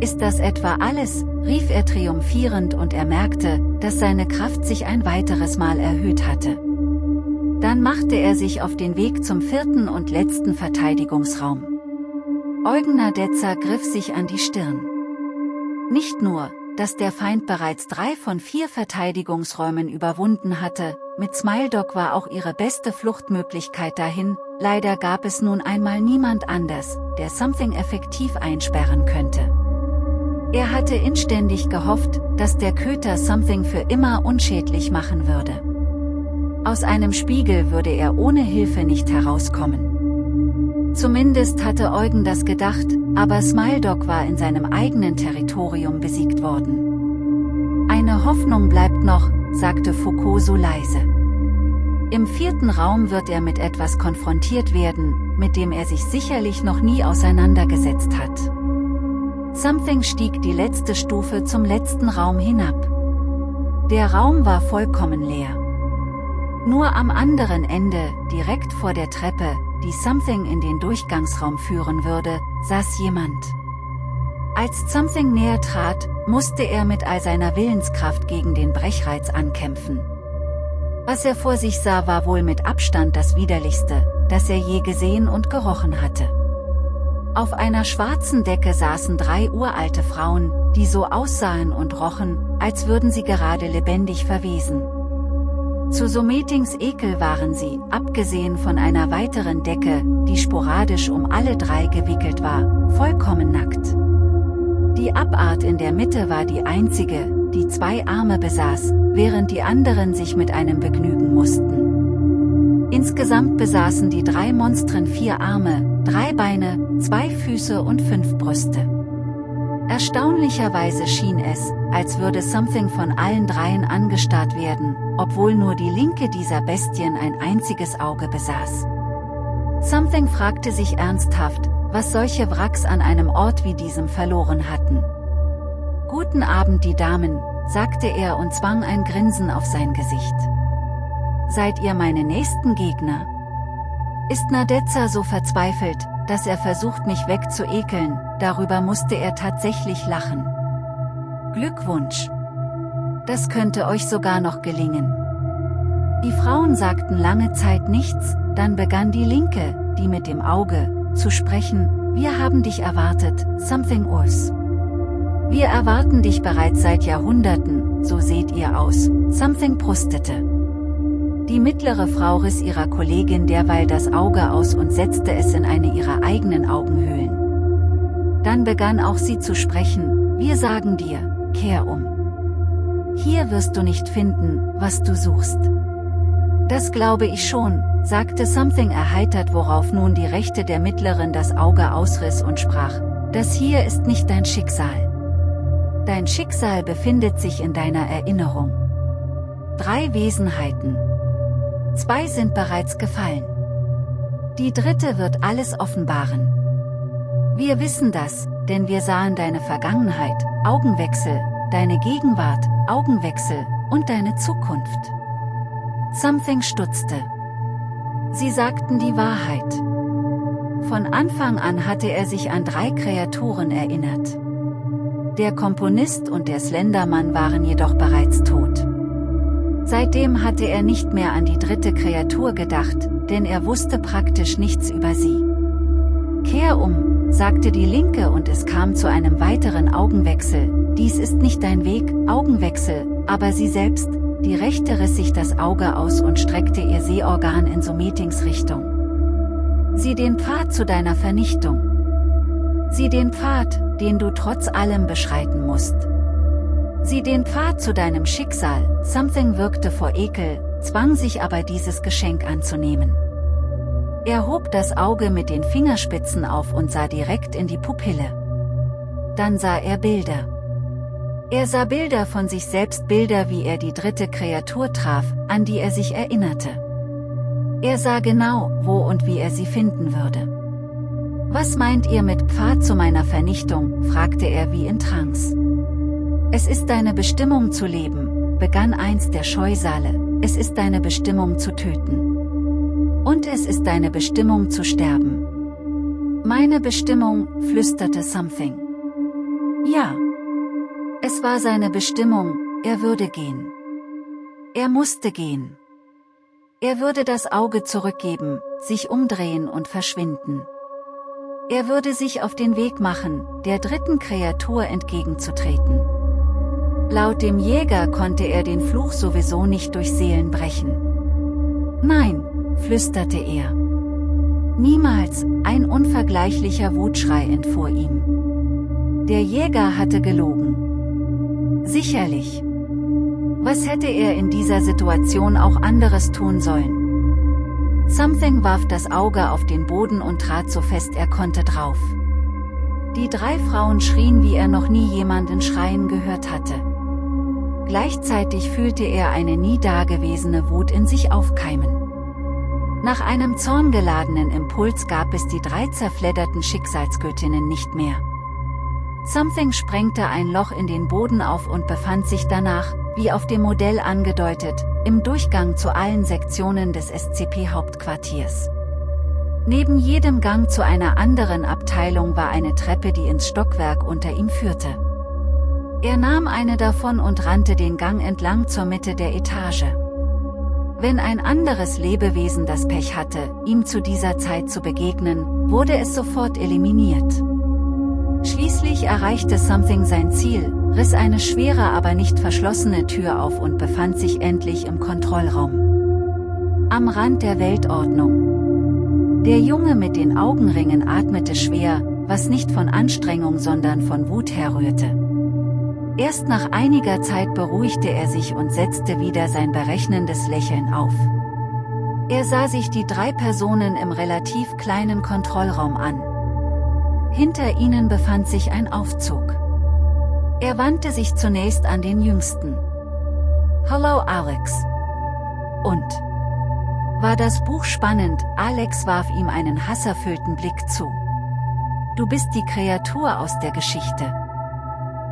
Ist das etwa alles, rief er triumphierend und er merkte, dass seine Kraft sich ein weiteres Mal erhöht hatte. Dann machte er sich auf den Weg zum vierten und letzten Verteidigungsraum. Eugen Nadetzer griff sich an die Stirn. Nicht nur, dass der Feind bereits drei von vier Verteidigungsräumen überwunden hatte, mit Smiledog war auch ihre beste Fluchtmöglichkeit dahin, leider gab es nun einmal niemand anders, der Something effektiv einsperren könnte. Er hatte inständig gehofft, dass der Köter Something für immer unschädlich machen würde. Aus einem Spiegel würde er ohne Hilfe nicht herauskommen. Zumindest hatte Eugen das gedacht, aber Smiledog war in seinem eigenen Territorium besiegt worden. Eine Hoffnung bleibt noch, sagte Foucault so leise. Im vierten Raum wird er mit etwas konfrontiert werden, mit dem er sich sicherlich noch nie auseinandergesetzt hat. Something stieg die letzte Stufe zum letzten Raum hinab. Der Raum war vollkommen leer. Nur am anderen Ende, direkt vor der Treppe, die Something in den Durchgangsraum führen würde, saß jemand. Als Something näher trat, musste er mit all seiner Willenskraft gegen den Brechreiz ankämpfen. Was er vor sich sah war wohl mit Abstand das widerlichste, das er je gesehen und gerochen hatte. Auf einer schwarzen Decke saßen drei uralte Frauen, die so aussahen und rochen, als würden sie gerade lebendig verwesen. Zu Sometings Ekel waren sie, abgesehen von einer weiteren Decke, die sporadisch um alle drei gewickelt war, vollkommen nackt. Die Abart in der Mitte war die einzige, die zwei Arme besaß, während die anderen sich mit einem begnügen mussten. Insgesamt besaßen die drei Monstren vier Arme, drei Beine, zwei Füße und fünf Brüste. Erstaunlicherweise schien es, als würde Something von allen dreien angestarrt werden, obwohl nur die linke dieser Bestien ein einziges Auge besaß. Something fragte sich ernsthaft, was solche Wracks an einem Ort wie diesem verloren hatten. Guten Abend die Damen, sagte er und zwang ein Grinsen auf sein Gesicht. Seid ihr meine nächsten Gegner? Ist Nadezza so verzweifelt, dass er versucht mich wegzuekeln, darüber musste er tatsächlich lachen. Glückwunsch! Das könnte euch sogar noch gelingen. Die Frauen sagten lange Zeit nichts, dann begann die Linke, die mit dem Auge, zu sprechen, wir haben dich erwartet, something Urs. Wir erwarten dich bereits seit Jahrhunderten, so seht ihr aus, something prustete. Die mittlere Frau riss ihrer Kollegin derweil das Auge aus und setzte es in eine ihrer eigenen Augenhöhlen. Dann begann auch sie zu sprechen, wir sagen dir, kehr um. Hier wirst du nicht finden, was du suchst. Das glaube ich schon, sagte Something erheitert worauf nun die Rechte der Mittleren das Auge ausriss und sprach, das hier ist nicht dein Schicksal. Dein Schicksal befindet sich in deiner Erinnerung. Drei Wesenheiten, Zwei sind bereits gefallen. Die dritte wird alles offenbaren. Wir wissen das, denn wir sahen deine Vergangenheit, Augenwechsel, deine Gegenwart, Augenwechsel, und deine Zukunft. Something stutzte. Sie sagten die Wahrheit. Von Anfang an hatte er sich an drei Kreaturen erinnert. Der Komponist und der Slendermann waren jedoch bereits tot. Seitdem hatte er nicht mehr an die dritte Kreatur gedacht, denn er wusste praktisch nichts über sie. Kehr um, sagte die Linke und es kam zu einem weiteren Augenwechsel, dies ist nicht dein Weg, Augenwechsel, aber sie selbst, die Rechte riss sich das Auge aus und streckte ihr Sehorgan in Sometings Richtung. Sieh den Pfad zu deiner Vernichtung. Sieh den Pfad, den du trotz allem beschreiten musst. Sieh den Pfad zu deinem Schicksal, Something wirkte vor Ekel, zwang sich aber dieses Geschenk anzunehmen. Er hob das Auge mit den Fingerspitzen auf und sah direkt in die Pupille. Dann sah er Bilder. Er sah Bilder von sich selbst Bilder wie er die dritte Kreatur traf, an die er sich erinnerte. Er sah genau, wo und wie er sie finden würde. Was meint ihr mit Pfad zu meiner Vernichtung, fragte er wie in Trance. Es ist deine Bestimmung zu leben, begann einst der Scheusale, es ist deine Bestimmung zu töten. Und es ist deine Bestimmung zu sterben. Meine Bestimmung, flüsterte Something. Ja. Es war seine Bestimmung, er würde gehen. Er musste gehen. Er würde das Auge zurückgeben, sich umdrehen und verschwinden. Er würde sich auf den Weg machen, der dritten Kreatur entgegenzutreten. Laut dem Jäger konnte er den Fluch sowieso nicht durch Seelen brechen. Nein, flüsterte er. Niemals, ein unvergleichlicher Wutschrei entfuhr ihm. Der Jäger hatte gelogen. Sicherlich. Was hätte er in dieser Situation auch anderes tun sollen? Something warf das Auge auf den Boden und trat so fest er konnte drauf. Die drei Frauen schrien wie er noch nie jemanden schreien gehört hatte. Gleichzeitig fühlte er eine nie dagewesene Wut in sich aufkeimen. Nach einem zorngeladenen Impuls gab es die drei zerfledderten Schicksalsgöttinnen nicht mehr. Something sprengte ein Loch in den Boden auf und befand sich danach, wie auf dem Modell angedeutet, im Durchgang zu allen Sektionen des SCP-Hauptquartiers. Neben jedem Gang zu einer anderen Abteilung war eine Treppe die ins Stockwerk unter ihm führte. Er nahm eine davon und rannte den Gang entlang zur Mitte der Etage. Wenn ein anderes Lebewesen das Pech hatte, ihm zu dieser Zeit zu begegnen, wurde es sofort eliminiert. Schließlich erreichte Something sein Ziel, riss eine schwere aber nicht verschlossene Tür auf und befand sich endlich im Kontrollraum. Am Rand der Weltordnung. Der Junge mit den Augenringen atmete schwer, was nicht von Anstrengung sondern von Wut herrührte. Erst nach einiger Zeit beruhigte er sich und setzte wieder sein berechnendes Lächeln auf. Er sah sich die drei Personen im relativ kleinen Kontrollraum an. Hinter ihnen befand sich ein Aufzug. Er wandte sich zunächst an den Jüngsten. Hallo Alex. Und? War das Buch spannend, Alex warf ihm einen hasserfüllten Blick zu. Du bist die Kreatur aus der Geschichte.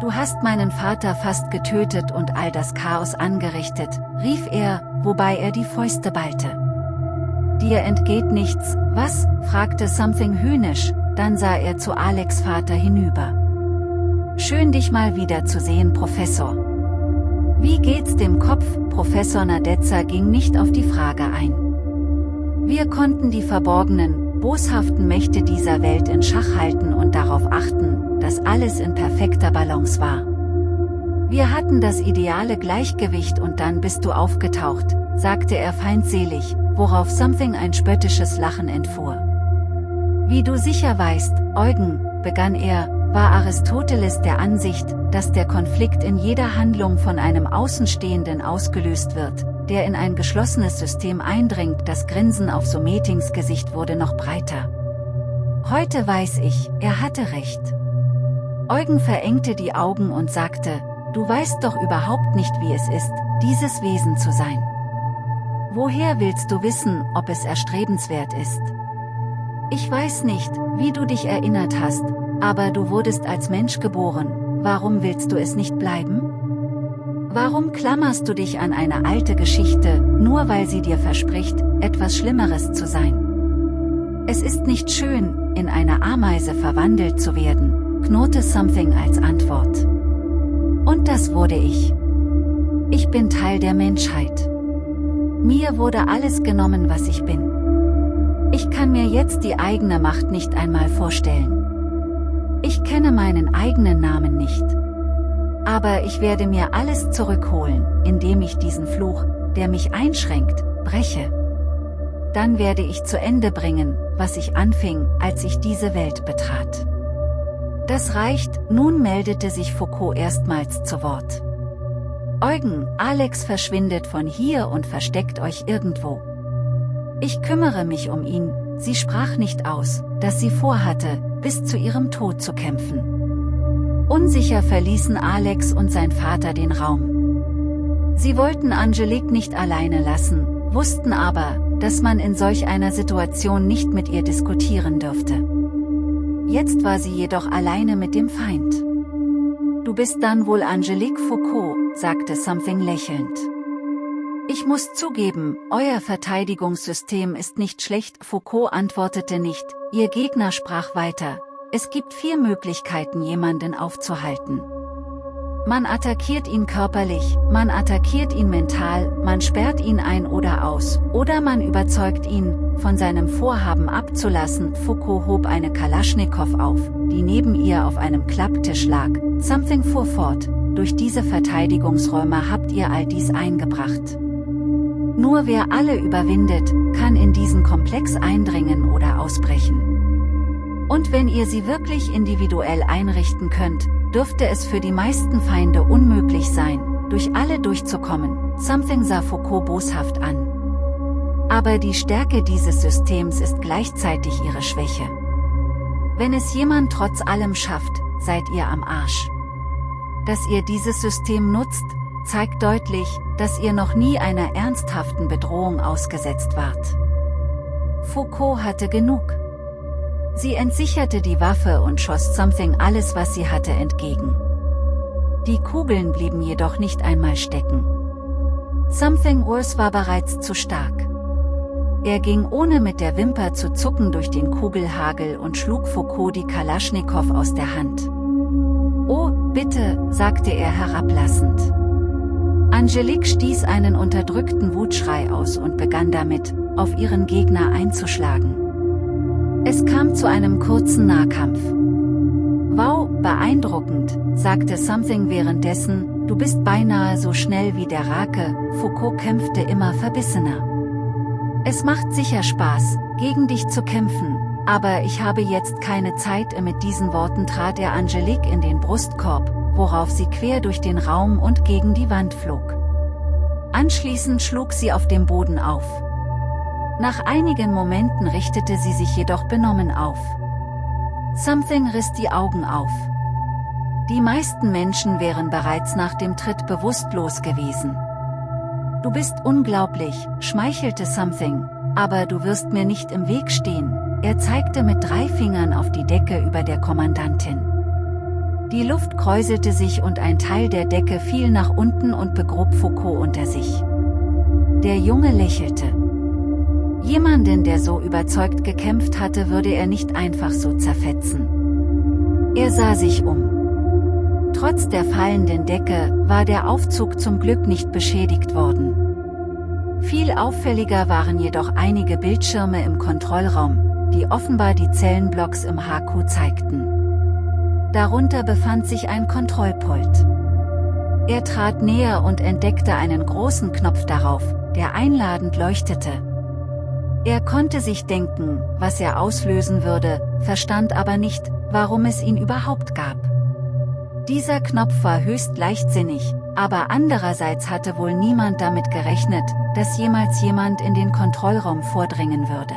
Du hast meinen Vater fast getötet und all das Chaos angerichtet, rief er, wobei er die Fäuste ballte. Dir entgeht nichts, was? fragte Something höhnisch, dann sah er zu Alex Vater hinüber. Schön dich mal wieder zu sehen Professor. Wie geht's dem Kopf? Professor Nadezza ging nicht auf die Frage ein. Wir konnten die verborgenen, boshaften Mächte dieser Welt in Schach halten und darauf achten, dass alles in perfekter Balance war. Wir hatten das ideale Gleichgewicht und dann bist du aufgetaucht, sagte er feindselig, worauf Something ein spöttisches Lachen entfuhr. Wie du sicher weißt, Eugen, begann er, war Aristoteles der Ansicht, dass der Konflikt in jeder Handlung von einem Außenstehenden ausgelöst wird, der in ein geschlossenes System eindringt. Das Grinsen auf Sumetings Gesicht wurde noch breiter. Heute weiß ich, er hatte recht. Eugen verengte die Augen und sagte, du weißt doch überhaupt nicht wie es ist, dieses Wesen zu sein. Woher willst du wissen, ob es erstrebenswert ist? Ich weiß nicht, wie du dich erinnert hast, aber du wurdest als Mensch geboren, warum willst du es nicht bleiben? Warum klammerst du dich an eine alte Geschichte, nur weil sie dir verspricht, etwas Schlimmeres zu sein? Es ist nicht schön, in eine Ameise verwandelt zu werden, knurrte Something als Antwort. Und das wurde ich. Ich bin Teil der Menschheit. Mir wurde alles genommen, was ich bin. Ich kann mir jetzt die eigene Macht nicht einmal vorstellen. Ich kenne meinen eigenen Namen nicht. Aber ich werde mir alles zurückholen, indem ich diesen Fluch, der mich einschränkt, breche. Dann werde ich zu Ende bringen, was ich anfing, als ich diese Welt betrat. Das reicht, nun meldete sich Foucault erstmals zu Wort. Eugen, Alex verschwindet von hier und versteckt euch irgendwo. Ich kümmere mich um ihn, sie sprach nicht aus, dass sie vorhatte, bis zu ihrem Tod zu kämpfen. Unsicher verließen Alex und sein Vater den Raum. Sie wollten Angelique nicht alleine lassen, wussten aber, dass man in solch einer Situation nicht mit ihr diskutieren dürfte. Jetzt war sie jedoch alleine mit dem Feind. Du bist dann wohl Angelique Foucault, sagte Something lächelnd. Ich muss zugeben, euer Verteidigungssystem ist nicht schlecht. Foucault antwortete nicht, ihr Gegner sprach weiter. Es gibt vier Möglichkeiten jemanden aufzuhalten. Man attackiert ihn körperlich, man attackiert ihn mental, man sperrt ihn ein oder aus, oder man überzeugt ihn, von seinem Vorhaben abzulassen. Foucault hob eine Kalaschnikow auf, die neben ihr auf einem Klapptisch lag. Something fuhr fort, durch diese Verteidigungsräume habt ihr all dies eingebracht. Nur wer alle überwindet, kann in diesen Komplex eindringen oder ausbrechen. Und wenn ihr sie wirklich individuell einrichten könnt, dürfte es für die meisten Feinde unmöglich sein, durch alle durchzukommen, Something sah Foucault boshaft an. Aber die Stärke dieses Systems ist gleichzeitig ihre Schwäche. Wenn es jemand trotz allem schafft, seid ihr am Arsch. Dass ihr dieses System nutzt, zeigt deutlich, dass ihr noch nie einer ernsthaften Bedrohung ausgesetzt wart. Foucault hatte genug. Sie entsicherte die Waffe und schoss Something alles was sie hatte entgegen. Die Kugeln blieben jedoch nicht einmal stecken. Something Urs war bereits zu stark. Er ging ohne mit der Wimper zu zucken durch den Kugelhagel und schlug Foucault die Kalaschnikow aus der Hand. Oh, bitte, sagte er herablassend. Angelique stieß einen unterdrückten Wutschrei aus und begann damit, auf ihren Gegner einzuschlagen. Es kam zu einem kurzen Nahkampf. Wow, Beeindruckend, sagte Something währenddessen, du bist beinahe so schnell wie der Rake, Foucault kämpfte immer verbissener. Es macht sicher Spaß, gegen dich zu kämpfen, aber ich habe jetzt keine Zeit. Mit diesen Worten trat er Angelique in den Brustkorb, worauf sie quer durch den Raum und gegen die Wand flog. Anschließend schlug sie auf dem Boden auf. Nach einigen Momenten richtete sie sich jedoch benommen auf. Something riss die Augen auf. Die meisten Menschen wären bereits nach dem Tritt bewusstlos gewesen. Du bist unglaublich, schmeichelte Something, aber du wirst mir nicht im Weg stehen, er zeigte mit drei Fingern auf die Decke über der Kommandantin. Die Luft kräuselte sich und ein Teil der Decke fiel nach unten und begrub Foucault unter sich. Der Junge lächelte. Jemanden, der so überzeugt gekämpft hatte, würde er nicht einfach so zerfetzen. Er sah sich um. Trotz der fallenden Decke war der Aufzug zum Glück nicht beschädigt worden. Viel auffälliger waren jedoch einige Bildschirme im Kontrollraum, die offenbar die Zellenblocks im HQ zeigten. Darunter befand sich ein Kontrollpult. Er trat näher und entdeckte einen großen Knopf darauf, der einladend leuchtete, er konnte sich denken, was er auslösen würde, verstand aber nicht, warum es ihn überhaupt gab. Dieser Knopf war höchst leichtsinnig, aber andererseits hatte wohl niemand damit gerechnet, dass jemals jemand in den Kontrollraum vordringen würde.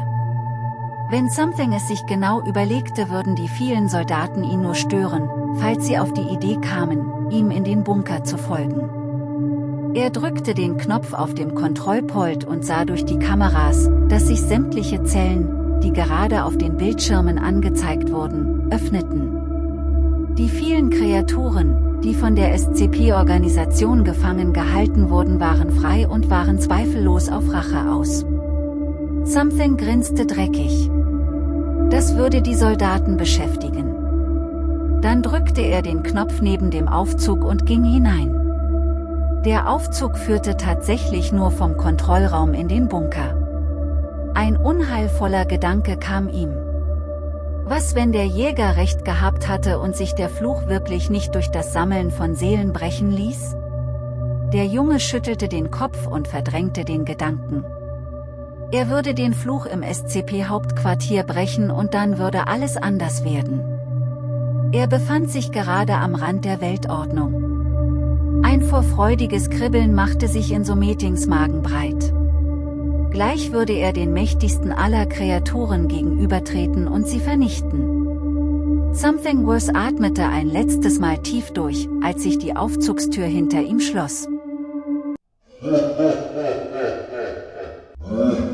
Wenn Something es sich genau überlegte würden die vielen Soldaten ihn nur stören, falls sie auf die Idee kamen, ihm in den Bunker zu folgen. Er drückte den Knopf auf dem Kontrollpult und sah durch die Kameras, dass sich sämtliche Zellen, die gerade auf den Bildschirmen angezeigt wurden, öffneten. Die vielen Kreaturen, die von der SCP-Organisation gefangen gehalten wurden waren frei und waren zweifellos auf Rache aus. Something grinste dreckig. Das würde die Soldaten beschäftigen. Dann drückte er den Knopf neben dem Aufzug und ging hinein. Der Aufzug führte tatsächlich nur vom Kontrollraum in den Bunker. Ein unheilvoller Gedanke kam ihm. Was wenn der Jäger recht gehabt hatte und sich der Fluch wirklich nicht durch das Sammeln von Seelen brechen ließ? Der Junge schüttelte den Kopf und verdrängte den Gedanken. Er würde den Fluch im SCP-Hauptquartier brechen und dann würde alles anders werden. Er befand sich gerade am Rand der Weltordnung. Ein vorfreudiges Kribbeln machte sich in Sometings Magen breit. Gleich würde er den mächtigsten aller Kreaturen gegenübertreten und sie vernichten. Something Worse atmete ein letztes Mal tief durch, als sich die Aufzugstür hinter ihm schloss.